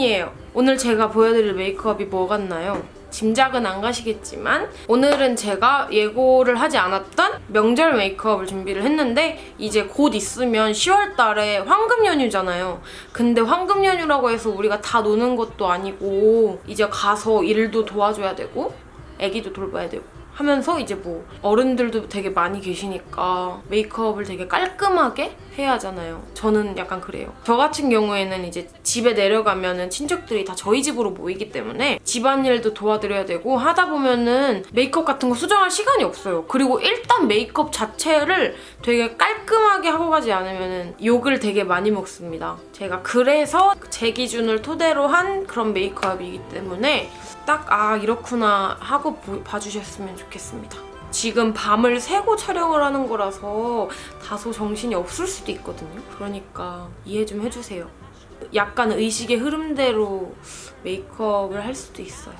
수민이에요. 오늘 제가 보여드릴 메이크업이 뭐 같나요? 짐작은 안 가시겠지만 오늘은 제가 예고를 하지 않았던 명절 메이크업을 준비를 했는데 이제 곧 있으면 10월 달에 황금 연휴잖아요. 근데 황금 연휴라고 해서 우리가 다 노는 것도 아니고 이제 가서 일도 도와줘야 되고 애기도 돌봐야 되고 하면서 이제 뭐 어른들도 되게 많이 계시니까 메이크업을 되게 깔끔하게 해야 하잖아요. 저는 약간 그래요. 저 같은 경우에는 이제 집에 내려가면은 친척들이 다 저희 집으로 모이기 때문에 집안일도 도와드려야 되고 하다 보면은 메이크업 같은 거 수정할 시간이 없어요. 그리고 일단 메이크업 자체를 되게 깔끔하게 하고 가지 않으면은 욕을 되게 많이 먹습니다. 제가 그래서 제 기준을 토대로 한 그런 메이크업이기 때문에 딱 아 이렇구나 하고 보- 봐주셨으면 좋겠습니다. 지금 밤을 새고 촬영을 하는 거라서 다소 정신이 없을 수도 있거든요. 그러니까 이해 좀 해주세요. 약간 의식의 흐름대로 메이크업을 할 수도 있어요.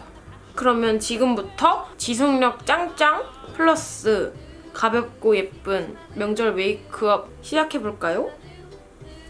그러면 지금부터 지속력 짱짱 플러스 가볍고 예쁜 명절 메이크업 시작해볼까요?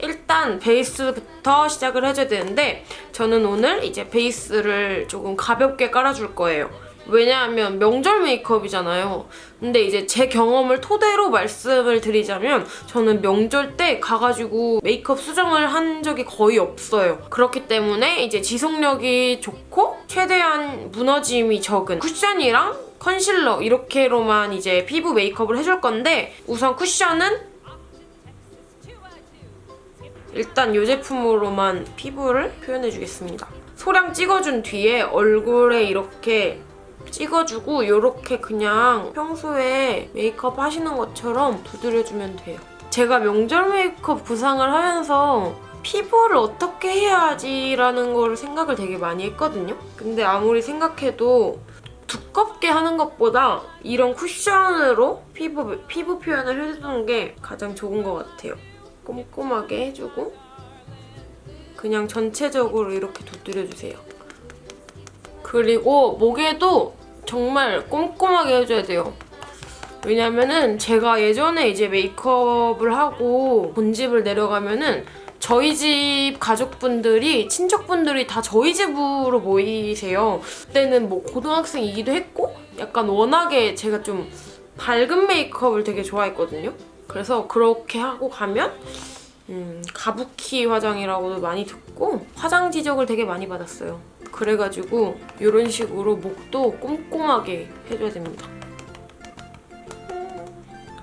일단 베이스부터 시작을 해줘야 되는데 저는 오늘 이제 베이스를 조금 가볍게 깔아줄 거예요. 왜냐하면 명절 메이크업이잖아요. 근데 이제 제 경험을 토대로 말씀을 드리자면 저는 명절 때 가가지고 메이크업 수정을 한 적이 거의 없어요. 그렇기 때문에 이제 지속력이 좋고 최대한 무너짐이 적은 쿠션이랑 컨실러 이렇게로만 이제 피부 메이크업을 해줄 건데 우선 쿠션은 일단 이 제품으로만 피부를 표현해주겠습니다. 소량 찍어준 뒤에 얼굴에 이렇게 찍어주고 이렇게 그냥 평소에 메이크업 하시는 것처럼 두드려주면 돼요. 제가 명절 메이크업 구상을 하면서 피부를 어떻게 해야지라는 걸 생각을 되게 많이 했거든요. 근데 아무리 생각해도 두껍게 하는 것보다 이런 쿠션으로 피부, 피부 표현을 해주는 게 가장 좋은 것 같아요. 꼼꼼하게 해주고 그냥 전체적으로 이렇게 두드려주세요. 그리고 목에도 정말 꼼꼼하게 해줘야 돼요. 왜냐면은 제가 예전에 이제 메이크업을 하고 본집을 내려가면은 저희 집 가족분들이 친척분들이 다 저희 집으로 모이세요. 그때는 뭐 고등학생이기도 했고 약간 워낙에 제가 좀 밝은 메이크업을 되게 좋아했거든요. 그래서 그렇게 하고 가면 음, 가부키 화장이라고도 많이 듣고 화장 지적을 되게 많이 받았어요. 그래가지고 이런 식으로 목도 꼼꼼하게 해줘야 됩니다.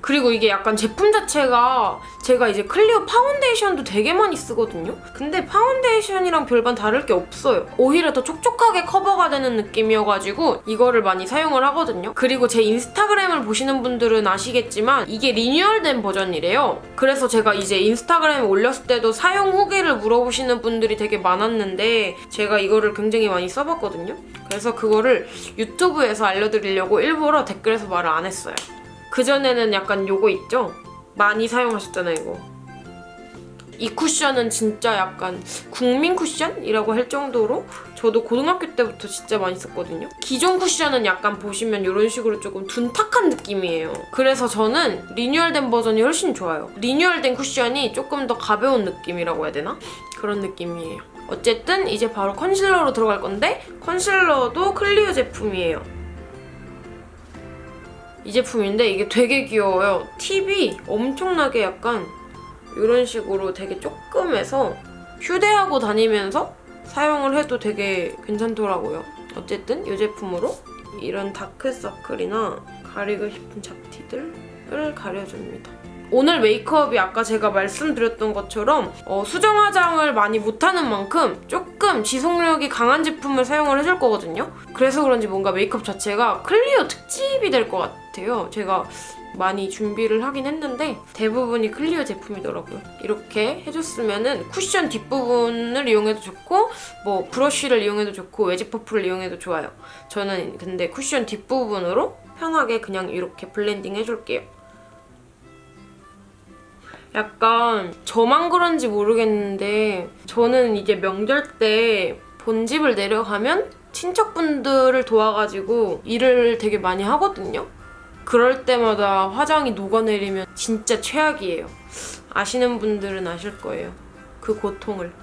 그리고 이게 약간 제품 자체가 제가 이제 클리오 파운데이션도 되게 많이 쓰거든요? 근데 파운데이션이랑 별반 다를 게 없어요. 오히려 더 촉촉하게 커버가 되는 느낌이어가지고 이거를 많이 사용을 하거든요. 그리고 제 인스타그램을 보시는 분들은 아시겠지만 이게 리뉴얼된 버전이래요. 그래서 제가 이제 인스타그램에 올렸을 때도 사용 후기를 물어보시는 분들이 되게 많았는데 제가 이거를 굉장히 많이 써봤거든요. 그래서 그거를 유튜브에서 알려드리려고 일부러 댓글에서 말을 안 했어요. 그전에는 약간 요거 있죠? 많이 사용하셨잖아요, 이거. 이 쿠션은 진짜 약간 국민 쿠션이라고 할 정도로 저도 고등학교 때부터 진짜 많이 썼거든요. 기존 쿠션은 약간 보시면 이런 식으로 조금 둔탁한 느낌이에요. 그래서 저는 리뉴얼된 버전이 훨씬 좋아요. 리뉴얼된 쿠션이 조금 더 가벼운 느낌이라고 해야 되나? 그런 느낌이에요. 어쨌든 이제 바로 컨실러로 들어갈 건데 컨실러도 클리오 제품이에요. 이 제품인데 이게 되게 귀여워요. 팁이 엄청나게 약간 이런 식으로 되게 조금해서 휴대하고 다니면서 사용을 해도 되게 괜찮더라고요. 어쨌든 이 제품으로 이런 다크서클이나 가리고 싶은 잡티들을 가려줍니다. 오늘 메이크업이 아까 제가 말씀드렸던 것처럼 어, 수정 화장을 많이 못하는 만큼 조금 지속력이 강한 제품을 사용을 해줄 거거든요. 그래서 그런지 뭔가 메이크업 자체가 클리오 특집이 될 것 같아요. 제가 많이 준비를 하긴 했는데 대부분이 클리오 제품이더라고요. 이렇게 해줬으면은 쿠션 뒷부분을 이용해도 좋고 뭐 브러쉬를 이용해도 좋고 웨지 퍼프를 이용해도 좋아요. 저는 근데 쿠션 뒷부분으로 편하게 그냥 이렇게 blending 해줄게요. 약간 저만 그런지 모르겠는데 저는 이제 명절 때 본집을 내려가면 친척분들을 도와가지고 일을 되게 많이 하거든요. 그럴 때마다 화장이 녹아내리면 진짜 최악이에요. 아시는 분들은 아실 거예요. 그 고통을.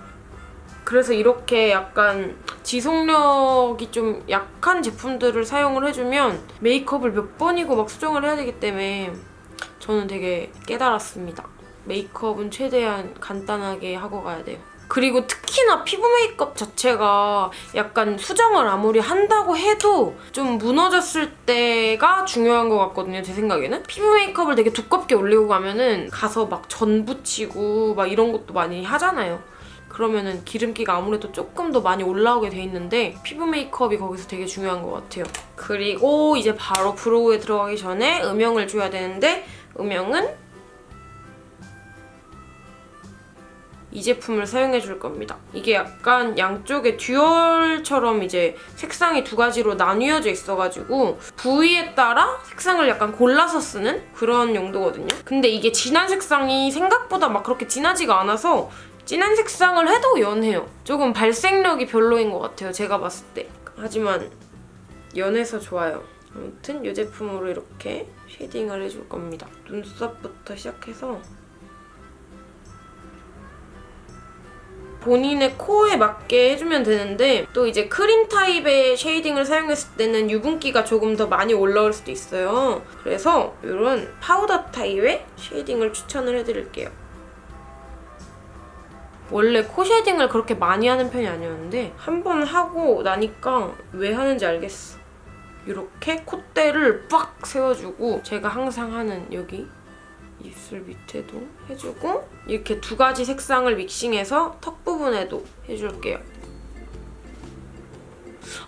그래서 이렇게 약간 지속력이 좀 약한 제품들을 사용을 해주면 메이크업을 몇 번이고 막 수정을 해야 되기 때문에 저는 되게 깨달았습니다. 메이크업은 최대한 간단하게 하고 가야 돼요. 그리고 특히나 피부 메이크업 자체가 약간 수정을 아무리 한다고 해도 좀 무너졌을 때가 중요한 것 같거든요, 제 생각에는. 피부 메이크업을 되게 두껍게 올리고 가면은 가서 막 전 붙이고 막 이런 것도 많이 하잖아요. 그러면은 기름기가 아무래도 조금 더 많이 올라오게 돼 있는데 피부 메이크업이 거기서 되게 중요한 것 같아요. 그리고 이제 바로 브로우에 들어가기 전에 음영을 줘야 되는데 음영은 이 제품을 사용해 줄 겁니다. 이게 약간 양쪽에 듀얼처럼 이제 색상이 두 가지로 나뉘어져 있어가지고 부위에 따라 색상을 약간 골라서 쓰는 그런 용도거든요. 근데 이게 진한 색상이 생각보다 막 그렇게 진하지가 않아서 진한 색상을 해도 연해요. 조금 발색력이 별로인 것 같아요, 제가 봤을 때. 하지만 연해서 좋아요. 아무튼 이 제품으로 이렇게 shading을 해줄 겁니다. 눈썹부터 시작해서 본인의 코에 맞게 해주면 되는데 또 이제 크림 타입의 shading을 사용했을 때는 유분기가 조금 더 많이 올라올 수도 있어요. 그래서 이런 파우더 타입의 shading을 추천을 해드릴게요. 원래 코 shading을 그렇게 많이 하는 편이 아니었는데 한 번 하고 나니까 왜 하는지 알겠어. 이렇게 콧대를 빡 세워주고 제가 항상 하는 여기 입술 밑에도 해주고 이렇게 두 가지 색상을 믹싱해서 턱 부분에도 해줄게요.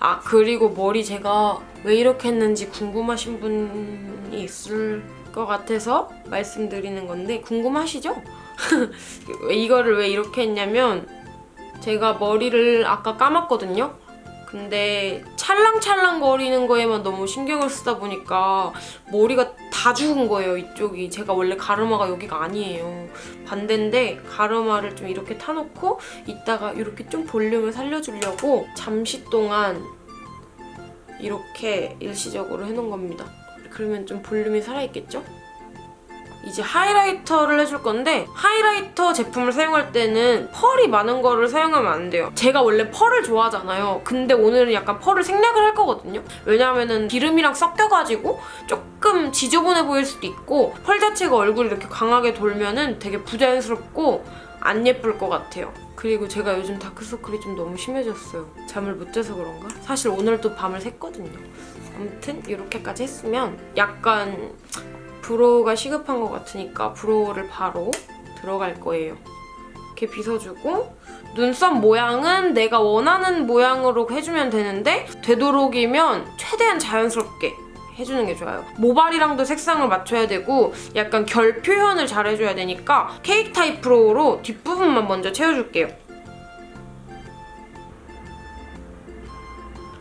아 그리고 머리 제가 왜 이렇게 했는지 궁금하신 분이 있을 것 같아서 말씀드리는 건데 궁금하시죠? 이거를 왜 이렇게 했냐면 제가 머리를 아까 감았거든요? 근데 찰랑찰랑 거리는 거에만 너무 신경을 쓰다 보니까 머리가 다 죽은 거예요, 이쪽이. 제가 원래 가르마가 여기가 아니에요. 반대인데 가르마를 좀 이렇게 타놓고 이따가 이렇게 좀 볼륨을 살려주려고 잠시 동안 이렇게 일시적으로 해놓은 겁니다. 그러면 좀 볼륨이 살아있겠죠? 이제 하이라이터를 해줄 건데 하이라이터 제품을 사용할 때는 펄이 많은 거를 사용하면 안 돼요. 제가 원래 펄을 좋아하잖아요. 근데 오늘은 약간 펄을 생략을 할 거거든요. 왜냐하면 기름이랑 섞여가지고 조금 지저분해 보일 수도 있고 펄 자체가 얼굴 이렇게 강하게 돌면은 되게 부자연스럽고 안 예쁠 것 같아요. 그리고 제가 요즘 다크서클이 좀 너무 심해졌어요. 잠을 못 자서 그런가? 사실 오늘도 밤을 샜거든요. 아무튼 이렇게까지 했으면 약간 brow가 시급한 것 같으니까 brow를 바로 들어갈 거예요. 이렇게 빗어주고 눈썹 모양은 내가 원하는 모양으로 해주면 되는데 되도록이면 최대한 자연스럽게 해주는 게 좋아요. 모발이랑도 색상을 맞춰야 되고 약간 결 표현을 잘 해줘야 되니까 케이크 타입 brow로 뒷부분만 먼저 채워줄게요.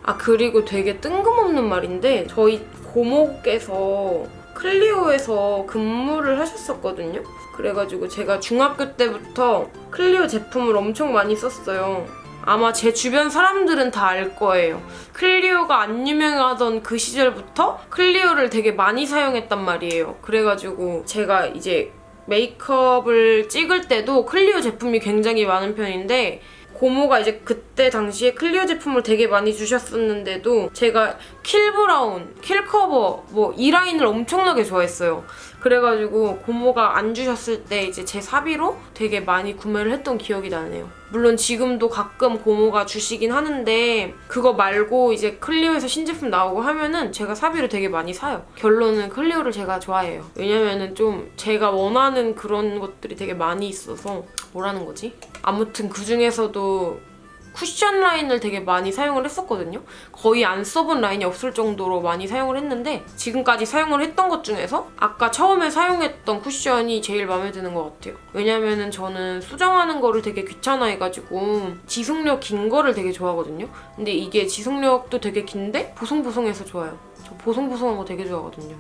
아 그리고 되게 뜬금없는 말인데 저희 고모께서 클리오에서 근무를 하셨었거든요. 그래가지고 제가 중학교 때부터 클리오 제품을 엄청 많이 썼어요. 아마 제 주변 사람들은 다 알 거예요. 클리오가 안 유명하던 그 시절부터 클리오를 되게 많이 사용했단 말이에요. 그래가지고 제가 이제 메이크업을 찍을 때도 클리오 제품이 굉장히 많은 편인데 고모가 이제 그때 당시에 클리오 제품을 되게 많이 주셨었는데도 제가 킬 브로우, 킬 커버 뭐 이 라인을 엄청나게 좋아했어요. 그래가지고 고모가 안 주셨을 때 이제 제 사비로 되게 많이 구매를 했던 기억이 나네요. 물론 지금도 가끔 고모가 주시긴 하는데 그거 말고 이제 클리오에서 신제품 나오고 하면은 제가 사비로 되게 많이 사요. 결론은 클리오를 제가 좋아해요. 왜냐면은 좀 제가 원하는 그런 것들이 되게 많이 있어서 뭐라는 거지? 아무튼 그중에서도 쿠션 라인을 되게 많이 사용을 했었거든요. 거의 안 써본 라인이 없을 정도로 많이 사용을 했는데 지금까지 사용을 했던 것 중에서 아까 처음에 사용했던 쿠션이 제일 마음에 드는 것 같아요. 왜냐면 은 저는 수정하는 거를 되게 귀찮아해가지고 지속력 긴 거를 되게 좋아하거든요. 근데 이게 지속력도 되게 긴데 보송보송해서 좋아요. 저 보송보송한 거 되게 좋아하거든요.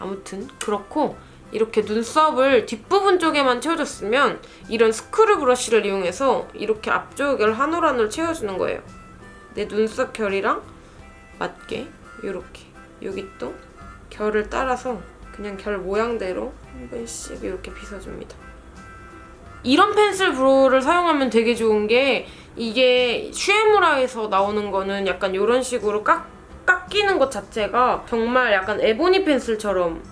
아무튼 그렇고 이렇게 눈썹을 뒷부분 쪽에만 채워줬으면 이런 스크류 브러쉬를 이용해서 이렇게 앞쪽을 한 올 한 올 채워주는 거예요. 내 눈썹 결이랑 맞게 이렇게 여기 또 결을 따라서 그냥 결 모양대로 한 번씩 이렇게 빗어줍니다. 이런 pencil brow를 사용하면 되게 좋은 게 이게 슈에무라에서 나오는 거는 약간 이런 식으로 깎, 깎이는 것 자체가 정말 약간 에보니 펜슬처럼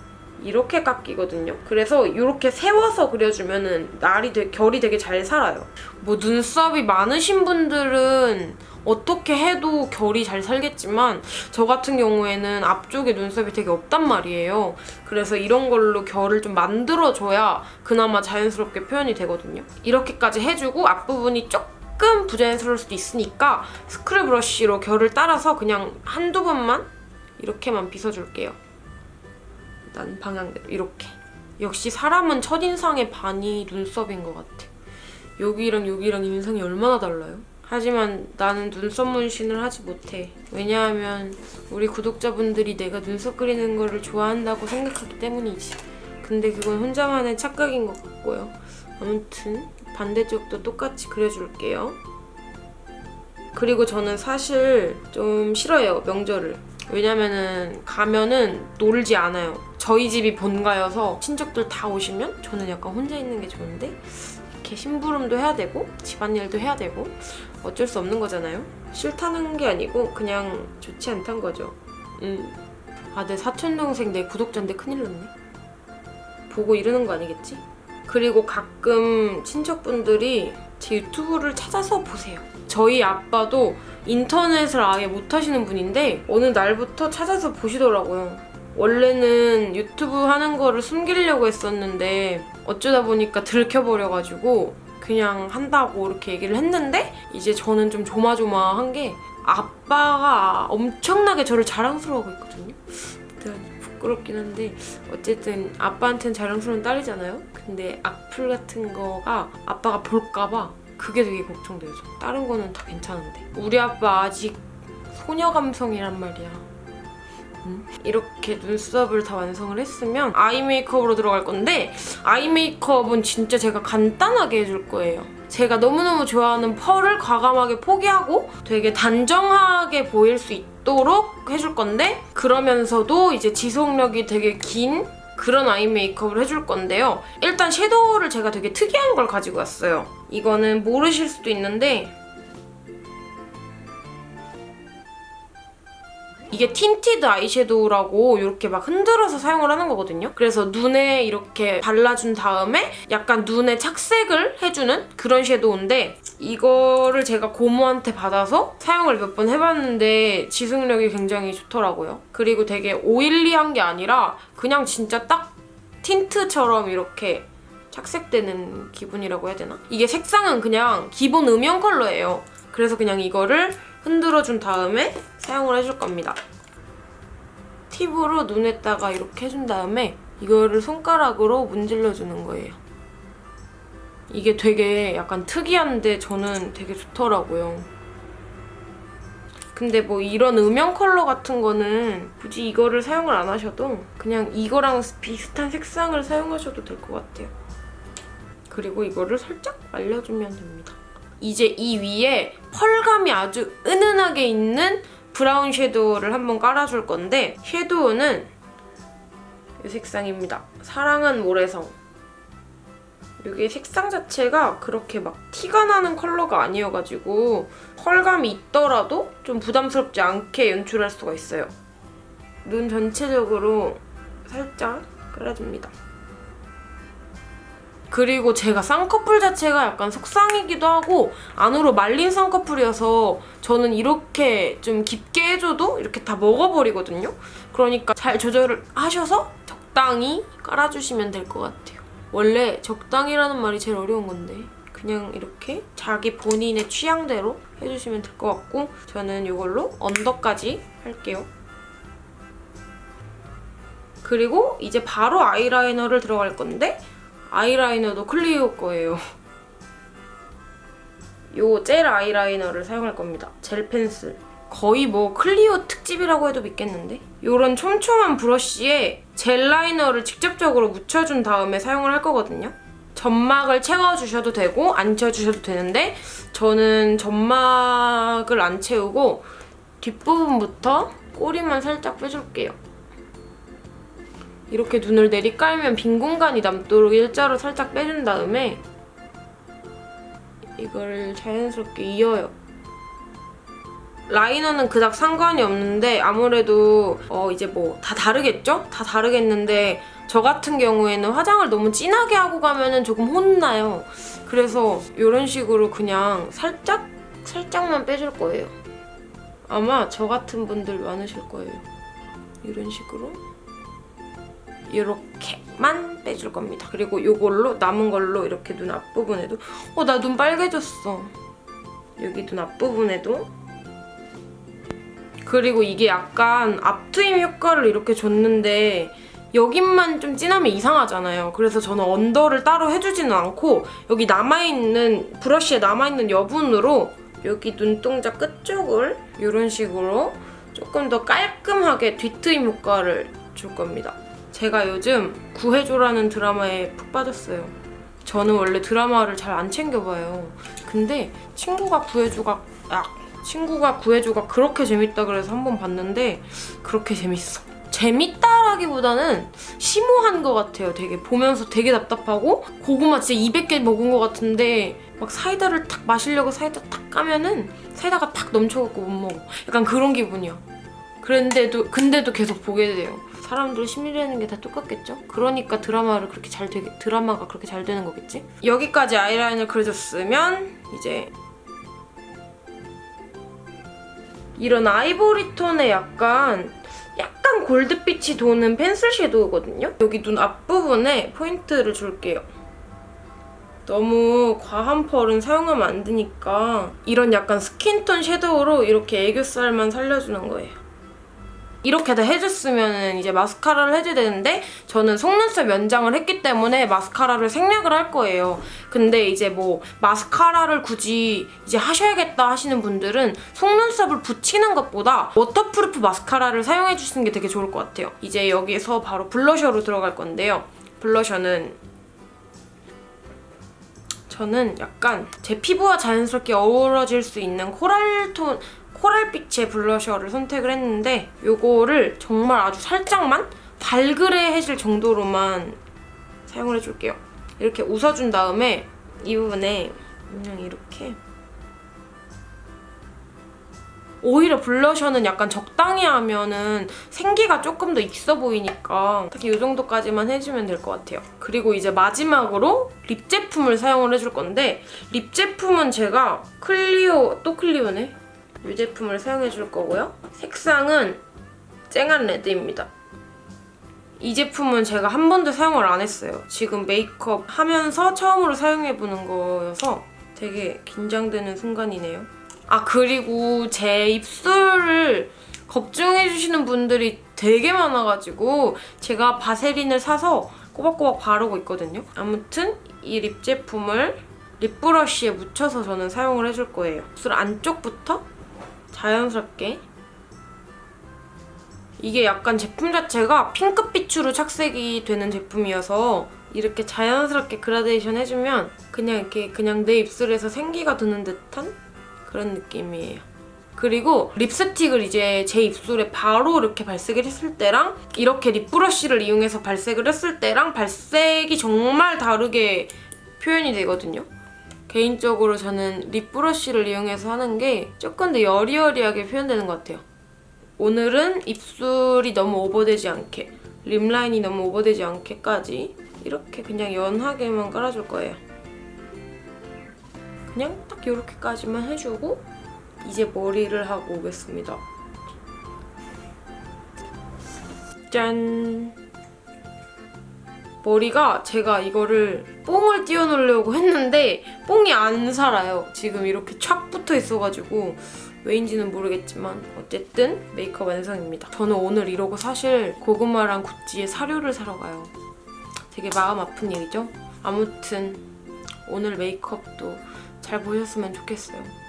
이렇게 깎이거든요. 그래서 이렇게 세워서 그려주면 은 날이 되게, 결이 되게 잘 살아요. 뭐 눈썹이 많으신 분들은 어떻게 해도 결이 잘 살겠지만 저 같은 경우에는 앞쪽에 눈썹이 되게 없단 말이에요. 그래서 이런 걸로 결을 좀 만들어줘야 그나마 자연스럽게 표현이 되거든요. 이렇게까지 해주고 앞부분이 조금 부자연스러울 수도 있으니까 스크류 브러쉬로 결을 따라서 그냥 한두 번만 이렇게만 빗어줄게요. 난 방향대로 이렇게. 역시 사람은 첫인상의 반이 눈썹인 것 같아. 여기랑 여기랑 인상이 얼마나 달라요? 하지만 나는 눈썹 문신을 하지 못해. 왜냐하면 우리 구독자분들이 내가 눈썹 그리는 거를 좋아한다고 생각하기 때문이지. 근데 그건 혼자만의 착각인 것 같고요. 아무튼 반대쪽도 똑같이 그려줄게요. 그리고 저는 사실 좀 싫어요, 명절을. 왜냐면은 가면은 놀지 않아요. 저희 집이 본가여서 친척들 다 오시면 저는 약간 혼자 있는 게 좋은데 이렇게 심부름도 해야 되고 집안일도 해야 되고 어쩔 수 없는 거잖아요. 싫다는 게 아니고 그냥 좋지 않단 거죠. 음. 아, 내 사촌 동생 내 구독자인데 큰일 났네. 보고 이러는 거 아니겠지? 그리고 가끔 친척분들이 제 유튜브를 찾아서 보세요. 저희 아빠도 인터넷을 아예 못 하시는 분인데 어느 날부터 찾아서 보시더라고요. 원래는 유튜브 하는 거를 숨기려고 했었는데 어쩌다 보니까 들켜버려가지고 그냥 한다고 이렇게 얘기를 했는데 이제 저는 좀 조마조마한 게 아빠가 엄청나게 저를 자랑스러워하고 있거든요. 부끄럽긴 한데 어쨌든 아빠한테는 자랑스러운 딸이잖아요. 근데 악플 같은 거가 아빠가 볼까봐 그게 되게 걱정돼요. 저. 다른 거는 다 괜찮은데 우리 아빠 아직 소녀 감성이란 말이야. 음? 이렇게 눈썹을 다 완성을 했으면 아이 메이크업으로 들어갈 건데 아이 메이크업은 진짜 제가 간단하게 해줄 거예요. 제가 너무너무 좋아하는 펄을 과감하게 포기하고 되게 단정하게 보일 수 있도록 해줄 건데 그러면서도 이제 지속력이 되게 긴 그런 아이 메이크업을 해줄 건데요. 일단 섀도우를 제가 되게 특이한 걸 가지고 왔어요. 이거는 모르실 수도 있는데 이게 tinted 아이섀도우라고 이렇게 막 흔들어서 사용을 하는 거거든요. 그래서 눈에 이렇게 발라준 다음에 약간 눈에 착색을 해주는 그런 섀도우인데 이거를 제가 고모한테 받아서 사용을 몇 번 해봤는데 지속력이 굉장히 좋더라고요. 그리고 되게 oily한 게 아니라 그냥 진짜 딱 틴트처럼 이렇게 착색되는 기분이라고 해야 되나? 이게 색상은 그냥 기본 음영 컬러예요. 그래서 그냥 이거를 흔들어준 다음에 사용을 해줄 겁니다. 팁으로 눈에다가 이렇게 해준 다음에 이거를 손가락으로 문질러주는 거예요. 이게 되게 약간 특이한데 저는 되게 좋더라고요. 근데 뭐 이런 음영 컬러 같은 거는 굳이 이거를 사용을 안 하셔도 그냥 이거랑 비슷한 색상을 사용하셔도 될 것 같아요. 그리고 이거를 살짝 말려주면 됩니다. 이제 이 위에 펄감이 아주 은은하게 있는 브라운 섀도우를 한번 깔아줄 건데 섀도우는 이 색상입니다. 사랑은 모래성. 이게 색상 자체가 그렇게 막 티가 나는 컬러가 아니어가지고 펄감이 있더라도 좀 부담스럽지 않게 연출할 수가 있어요. 눈 전체적으로 살짝 깔아줍니다. 그리고 제가 쌍꺼풀 자체가 약간 속쌍이기도 하고 안으로 말린 쌍꺼풀이어서 저는 이렇게 좀 깊게 해줘도 이렇게 다 먹어버리거든요. 그러니까 잘 조절을 하셔서 적당히 깔아주시면 될 것 같아요. 원래 적당이라는 말이 제일 어려운 건데 그냥 이렇게 자기 본인의 취향대로 해주시면 될 것 같고 저는 이걸로 언더까지 할게요. 그리고 이제 바로 아이라이너를 들어갈 건데 아이라이너도 클리오 거예요. 요 젤 아이라이너를 사용할 겁니다. 젤 펜슬. 거의 뭐 클리오 특집이라고 해도 믿겠는데? 요런 촘촘한 브러쉬에 젤 라이너를 직접적으로 묻혀준 다음에 사용을 할 거거든요. 점막을 채워주셔도 되고 안 채워주셔도 되는데 저는 점막을 안 채우고 뒷부분부터 꼬리만 살짝 빼줄게요. 이렇게 눈을 내리깔면 빈 공간이 남도록 일자로 살짝 빼준 다음에 이걸 자연스럽게 이어요. 라이너는 그닥 상관이 없는데 아무래도 어 이제 뭐 다 다르겠죠? 다 다르겠는데 저 같은 경우에는 화장을 너무 진하게 하고 가면은 조금 혼나요. 그래서 이런 식으로 그냥 살짝 살짝만 빼줄 거예요. 아마 저 같은 분들 많으실 거예요. 이런 식으로 이렇게만 빼줄 겁니다. 그리고 이걸로 남은 걸로 이렇게 눈 앞부분에도 어 나 눈 빨개졌어. 여기 눈 앞부분에도 그리고 이게 약간 앞트임 효과를 이렇게 줬는데 여긴만 좀 진하면 이상하잖아요. 그래서 저는 언더를 따로 해주지는 않고 여기 남아있는 브러쉬에 남아있는 여분으로 여기 눈동자 끝쪽을 이런 식으로 조금 더 깔끔하게 뒤트임 효과를 줄 겁니다. 제가 요즘 구해줘라는 드라마에 푹 빠졌어요. 저는 원래 드라마를 잘 안 챙겨봐요. 근데 친구가 구해줘가 아, 친구가 구해줘가 그렇게 재밌다 그래서 한 번 봤는데 그렇게 재밌어. 재밌다라기보다는 심오한 것 같아요. 되게 보면서 되게 답답하고 고구마 진짜 200개 먹은 것 같은데 막 사이다를 탁 마시려고 사이다 탁 까면은 사이다가 탁 넘쳐갖고 못 먹어. 약간 그런 기분이야. 그런데도 근데도 계속 보게 돼요. 사람들 심리라는 게 다 똑같겠죠? 그러니까 드라마를 그렇게 잘 되게 드라마가 그렇게 잘 되는 거겠지? 여기까지 아이라인을 그려줬으면 이제 이런 아이보리 톤의 약간 약간 골드빛이 도는 펜슬 섀도우거든요? 여기 눈 앞부분에 포인트를 줄게요. 너무 과한 펄은 사용하면 안 되니까 이런 약간 skin tone 섀도우로 이렇게 애교살만 살려주는 거예요. 이렇게 다 해줬으면 이제 마스카라를 해줘야 되는데 저는 속눈썹 연장을 했기 때문에 마스카라를 생략을 할 거예요. 근데 이제 뭐 마스카라를 굳이 이제 하셔야겠다 하시는 분들은 속눈썹을 붙이는 것보다 waterproof 마스카라를 사용해 주시는 게 되게 좋을 것 같아요. 이제 여기서 바로 blusher로 들어갈 건데요. 블러셔는 저는 약간 제 피부와 자연스럽게 어우러질 수 있는 코랄톤 코랄빛의 블러셔를 선택을 했는데 이거를 정말 아주 살짝만 발그레해질 정도로만 사용을 해줄게요. 이렇게 웃어준 다음에 이 부분에 그냥 이렇게 오히려 블러셔는 약간 적당히 하면은 생기가 조금 더 있어 보이니까 딱히 이 정도까지만 해주면 될 것 같아요. 그리고 이제 마지막으로 립 제품을 사용을 해줄 건데 립 제품은 제가 클리오, 또 클리오네? 이 제품을 사용해 줄 거고요. 색상은 쨍한 레드입니다. 이 제품은 제가 한 번도 사용을 안 했어요. 지금 메이크업 하면서 처음으로 사용해보는 거여서 되게 긴장되는 순간이네요. 아 그리고 제 입술을 걱정해주시는 분들이 되게 많아가지고 제가 바세린을 사서 꼬박꼬박 바르고 있거든요. 아무튼 이 립 제품을 립브러쉬에 묻혀서 저는 사용을 해줄 거예요. 입술 안쪽부터 자연스럽게 이게 약간 제품 자체가 핑크빛으로 착색이 되는 제품이어서 이렇게 자연스럽게 그라데이션 해주면 그냥 이렇게 그냥 내 입술에서 생기가 드는 듯한 그런 느낌이에요. 그리고 립스틱을 이제 제 입술에 바로 이렇게 발색을 했을 때랑 이렇게 립브러쉬를 이용해서 발색을 했을 때랑 발색이 정말 다르게 표현이 되거든요. 개인적으로 저는 립브러쉬를 이용해서 하는 게 조금 더 여리여리하게 표현되는 것 같아요. 오늘은 입술이 너무 오버되지 않게 립 라인이 너무 오버되지 않게까지 이렇게 그냥 연하게만 깔아줄 거예요. 그냥 딱 이렇게까지만 해주고 이제 머리를 하고 오겠습니다. 짠! 머리가 제가 이거를 뽕을 띄워놓으려고 했는데 뽕이 안 살아요. 지금 이렇게 촥 붙어 있어가지고 왜인지는 모르겠지만 어쨌든 메이크업 완성입니다. 저는 오늘 이러고 사실 고구마랑 구찌에 사료를 사러 가요. 되게 마음 아픈 일이죠? 아무튼 오늘 메이크업도 잘 보셨으면 좋겠어요.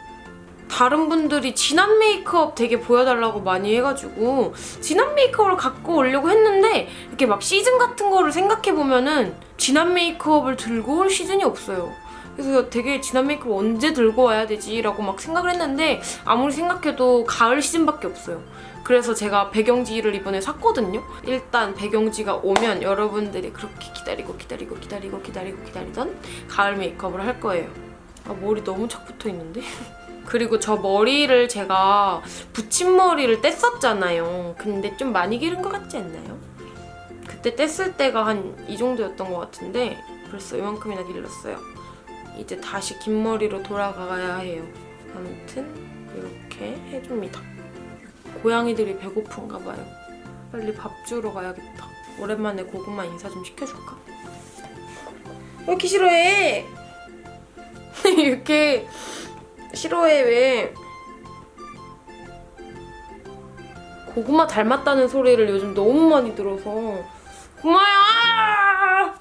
다른 분들이 진한 메이크업 되게 보여달라고 많이 해가지고 진한 메이크업을 갖고 오려고 했는데 이렇게 막 시즌 같은 거를 생각해보면은 진한 메이크업을 들고 올 시즌이 없어요. 그래서 되게 진한 메이크업 언제 들고 와야 되지? 라고 막 생각을 했는데 아무리 생각해도 가을 시즌밖에 없어요. 그래서 제가 배경지를 이번에 샀거든요. 일단 배경지가 오면 여러분들이 그렇게 기다리고 기다리고 기다리고 기다리고 기다리던 가을 메이크업을 할 거예요. 아 머리 너무 착 붙어 있는데? 그리고 저 머리를 제가 붙임머리를 뗐었잖아요. 근데 좀 많이 기른 것 같지 않나요? 그때 뗐을 때가 한 이 정도였던 것 같은데 벌써 이만큼이나 길렀어요. 이제 다시 긴 머리로 돌아가야 해요. 아무튼 이렇게 해줍니다. 고양이들이 배고픈가 봐요. 빨리 밥 주러 가야겠다. 오랜만에 고구마 인사 좀 시켜줄까? 왜 이렇게 싫어해? 이렇게 싫어해 왜? 고구마 닮았다는 소리를 요즘 너무 많이 들어서 고마야!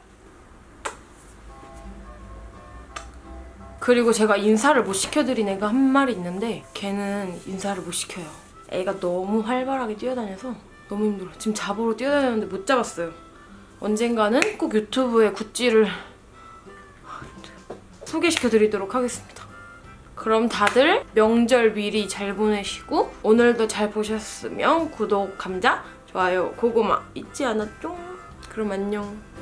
그리고 제가 인사를 못 시켜드린 애가 한 마리 있는데 걔는 인사를 못 시켜요. 애가 너무 활발하게 뛰어다녀서 너무 힘들어. 지금 잡으러 뛰어다녔는데 못 잡았어요. 언젠가는 꼭 유튜브에 굿즈를 소개시켜드리도록 하겠습니다. 그럼 다들 명절 미리 잘 보내시고 오늘도 잘 보셨으면 구독, 감자, 좋아요, 고구마 잊지 않았죠? 그럼 안녕.